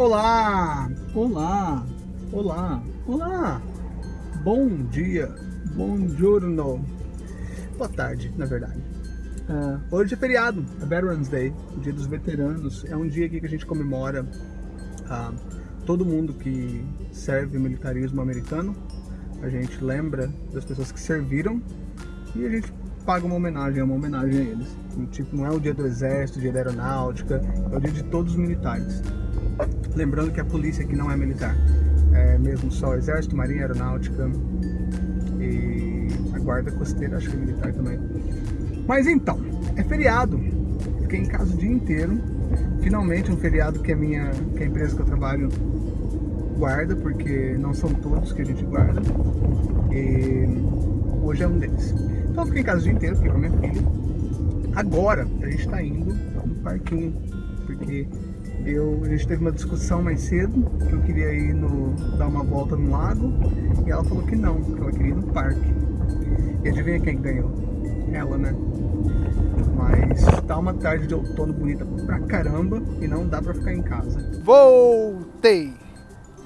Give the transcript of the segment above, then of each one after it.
Olá, olá, olá, olá. Bom dia, bom giorno. Boa tarde, na verdade. Uh, hoje é feriado, é Veterans Day, o dia dos veteranos. É um dia aqui que a gente comemora uh, todo mundo que serve o militarismo americano. A gente lembra das pessoas que serviram e a gente paga uma homenagem, é uma homenagem a eles. E, tipo, não é o dia do exército, o dia da aeronáutica, é o dia de todos os militares. Lembrando que a polícia aqui não é militar, é mesmo só exército, marinha, aeronáutica e a guarda costeira, acho que é militar também. Mas então, é feriado, fiquei em casa o dia inteiro, finalmente um feriado que a minha, que a empresa que eu trabalho guarda, porque não são todos que a gente guarda, e hoje é um deles. Então eu fiquei em casa o dia inteiro, fiquei com a minha filha. Agora a gente está indo no parquinho, porque eu, a gente teve uma discussão mais cedo, que eu queria ir no, dar uma volta no lago, e ela falou que não, que ela queria ir no parque. E adivinha quem ganhou? Ela, né? Mas tá uma tarde de outono bonita pra caramba e não dá pra ficar em casa. Voltei!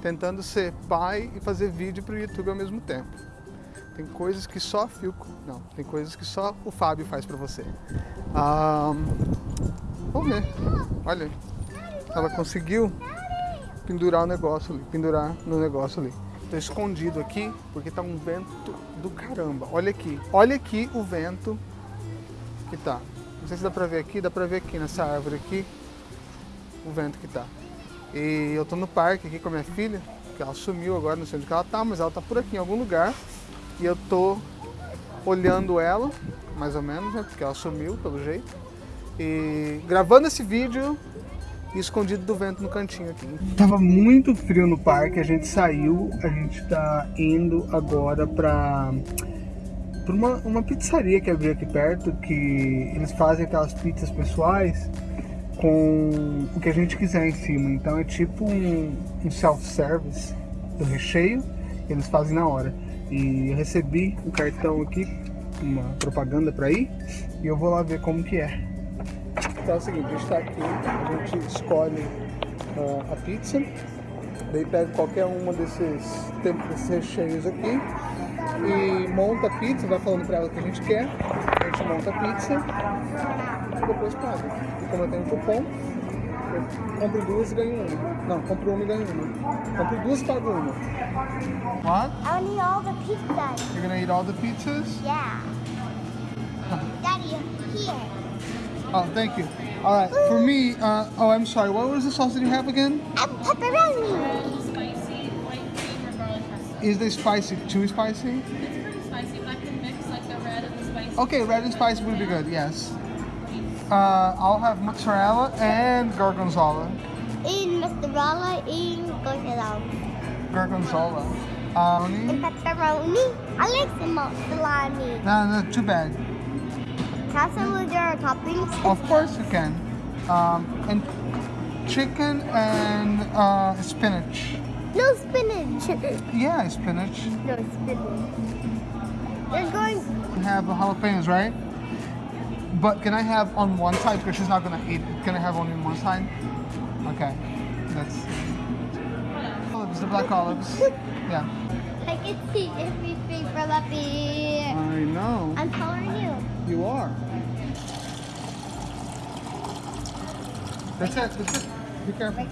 Tentando ser pai e fazer vídeo pro YouTube ao mesmo tempo. Tem coisas que só Filco... Não, tem coisas que só o Fábio faz pra você. Um, vamos ver. Olha, ela conseguiu pendurar o negócio ali, pendurar no negócio ali. Tô escondido aqui porque tá um vento do caramba. Olha aqui, olha aqui o vento que tá. Não sei se dá pra ver aqui, dá pra ver aqui nessa árvore aqui o vento que tá. E eu tô no parque aqui com a minha filha, que ela sumiu agora, não sei onde ela tá, mas ela tá por aqui em algum lugar. E eu tô olhando ela, mais ou menos, né, porque ela sumiu pelo jeito. E gravando esse vídeo escondido do vento no cantinho aqui. Tava muito frio no parque, a gente saiu, a gente tá indo agora pra, pra uma, uma pizzaria que abriu aqui perto, que eles fazem aquelas pizzas pessoais com o que a gente quiser em cima. Então é tipo um, um self-service do recheio, eles fazem na hora. E eu recebi o um cartão aqui, uma propaganda para ir, e eu vou lá ver como que é. Então é o seguinte, a gente está aqui, a gente escolhe uh, a pizza, daí pega qualquer uma desses, desses recheios aqui e monta a pizza, vai falando para ela o que a gente quer, a gente monta a pizza e depois paga. E como eu tenho um cupom, eu compro duas e ganho uma. Não, compro uma e ganho uma. Compro duas e pago uma. What? I want to eat all the pizzas. You're gonna eat all the pizzas? Yeah. Daddy, here. Oh, thank you. All right, for me, uh, oh, I'm sorry. What was the sauce that you have again? A pepperoni. Spicy, white cream or garlic crust. Is they spicy? Too spicy? It's pretty spicy, but I can mix like the red and the spicy. Okay, red and spicy would be good. Yes. Uh, I'll have mozzarella and gorgonzola. In mozzarella, in gorgonzola. Gorgonzola. In Um, pepperoni. I like the mozzarella. no, no, too bad. Have some with your toppings. Of course you can. Um, and chicken and uh, spinach. No spinach. Yeah, spinach. no spinach. You're going. have jalapenos, right? But can I have on one side because she's not gonna eat? Can I have only on one side? Okay, that's olives, the black olives. Yeah, I can see everything from up here. I know. I'm than you. Are. That's it. That's it. Be careful.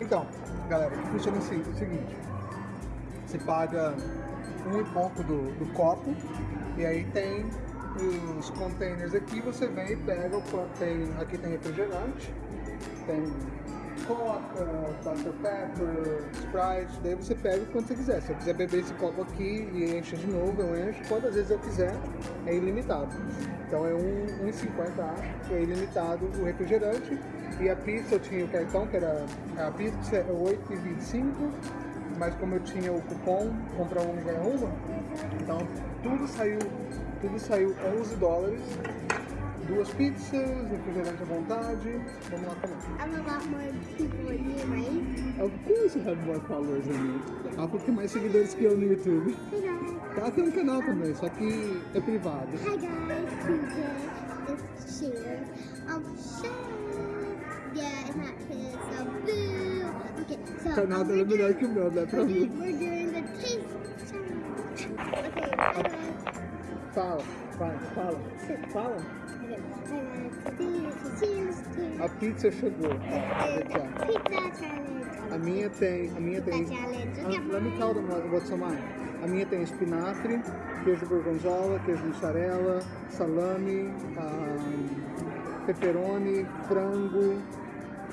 Então, galera, funciona assim, é o seguinte. Você paga um e pouco do, do copo e aí tem os containers aqui, você vem e pega o tem. Aqui tem refrigerante, tem Coca, Dr. Pepper, Sprite, daí você pega o quanto você quiser. Se eu quiser beber esse copo aqui e encher de novo, eu encho. Quantas vezes eu quiser, é ilimitado. Então é um- 1,50 acho, é ilimitado o refrigerante. E a pizza eu tinha o cartão, que era a pizza é 8,25, mas como eu tinha o cupom, comprar uma e ganhar uma, então tudo saiu, tudo saiu 11 dólares. Duas pizzas, refrigerante à vontade. Vamos lá comer. I'm a lot more people than you, right? Of course you have more followers than me. Que tem mais seguidores que eu no YouTube. Ela tem um canal também, só que é privado. Hi guys. Today is share. Um, share. Yeah, it's not kids. So boo. Okay, So, Canal we're é melhor que o meu, né? Pra mim. we're doing the taste challenge. Okay, bye bye. Fala, vai, fala. Fala. A pizza chegou. A minha tem. A minha tem. Let me tell them what- what's on mine. A minha tem espinafre, queijo gorgonzola, queijo mussarela, salame, ah, pepperoni, frango,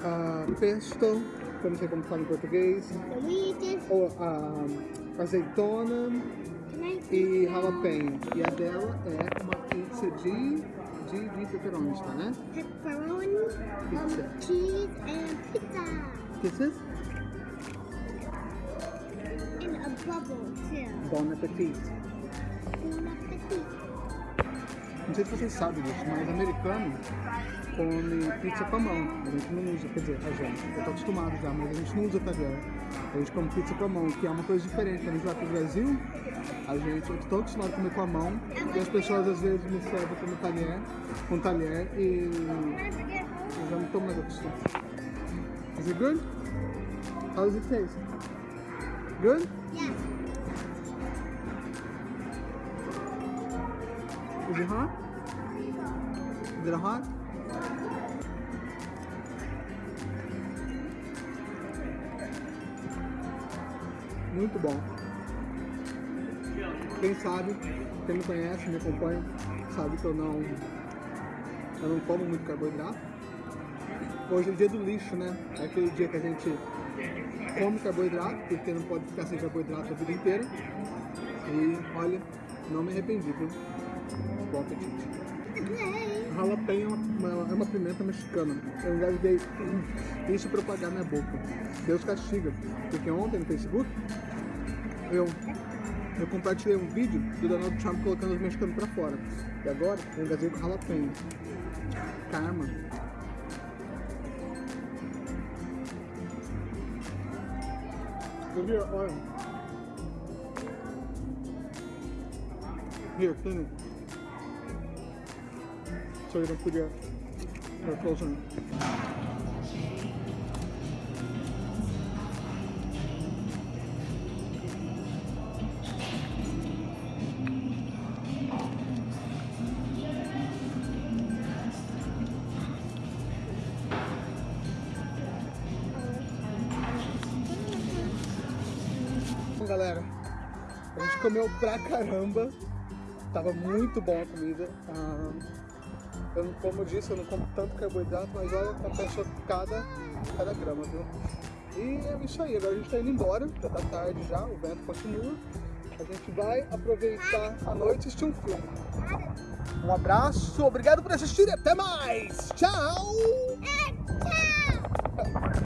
ah, pesto, que eu não sei como fala em português, ou ah, azeitona e jalapeno. E a dela é uma pizza de, de, de pepperoni, tá, né? Pepperoni, Pizza. um, cheese, and pizza. This is And a bubble, too. Bon Appetit. Não sei se vocês sabem disso, mas americano come pizza com a mão. A gente não usa, quer dizer, a gente. Eu tô acostumado já, mas a gente não usa talher. A gente come pizza com a mão, que é uma coisa diferente. Quando a gente vai pro Brasil, a gente, eu tô acostumado a comer com a mão. E as pessoas às vezes me servem como talher, com talher e eu já não tô mais acostumado. Is it good? How does it taste? Good? Yeah. Is it hot? Muito bom. Quem sabe, quem me conhece, me acompanha, sabe que eu não, eu não como muito carboidrato. Hoje é o dia do lixo, né? É aquele dia que a gente come carboidrato, porque não pode ficar sem carboidrato a vida inteira. E olha, não me arrependi, viu? Bom apetite. Jalapeno é uma, é uma pimenta mexicana. Eu engasguei isso para pagar minha boca. Deus castiga. Porque ontem no Facebook eu, eu compartilhei um vídeo do Donald Trump colocando os mexicanos para fora. E agora eu engasguei com jalapeno. Karma. Olha. Here, it. So you don't put your, your clothes on. Galera, a gente comeu pra caramba. Tava muito bom a comida. Ah, eu, não- como eu disse, eu não como tanto carboidrato, mas olha, compensou cada, cada grama, viu? E é isso aí, agora a gente tá indo embora, já tá tarde já, o vento continua. A gente vai aproveitar a noite e assistir um filme. Um abraço, obrigado por assistir e até mais! Tchau!